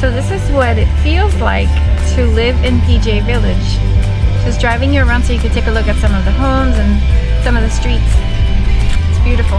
So this is what it feels like to live in PGA Village. Just driving you around so you can take a look at some of the homes and some of the streets. It's beautiful.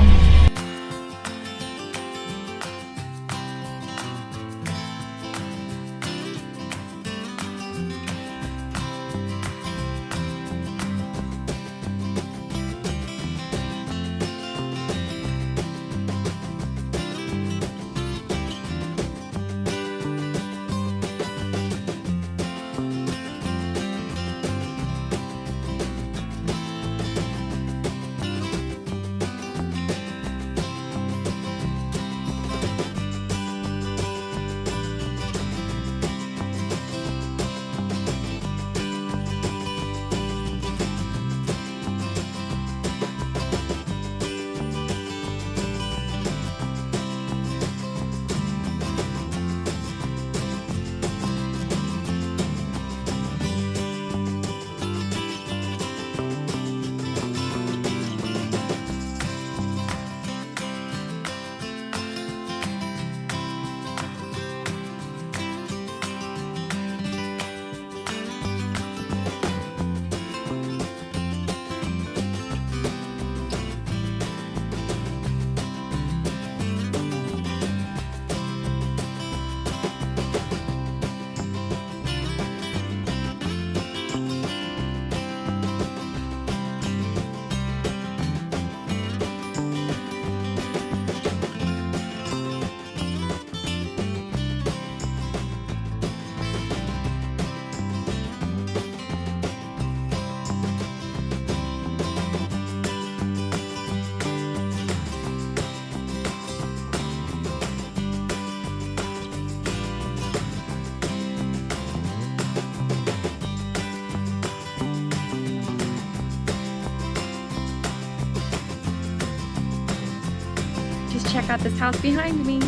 Just check out this house behind me.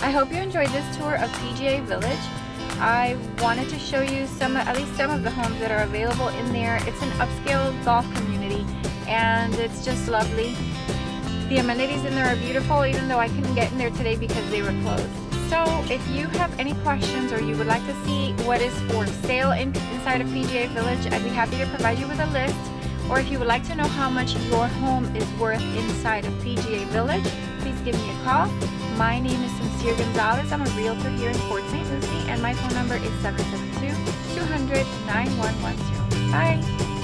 I hope you enjoyed this tour of PGA Village. I wanted to show you some, at least some of the homes that are available in there. It's an upscale golf community and it's just lovely. The amenities in there are beautiful even though I couldn't get in there today because they were closed. So if you have any questions or you would like to see what is for sale in, inside of PGA Village, I'd be happy to provide you with a list. Or if you would like to know how much your home is worth inside of PGA Village, please give me a call. My name is Sincere Gonzalez. I'm a realtor here in Port St. Lucie and my phone number is 772-200-9110. Bye!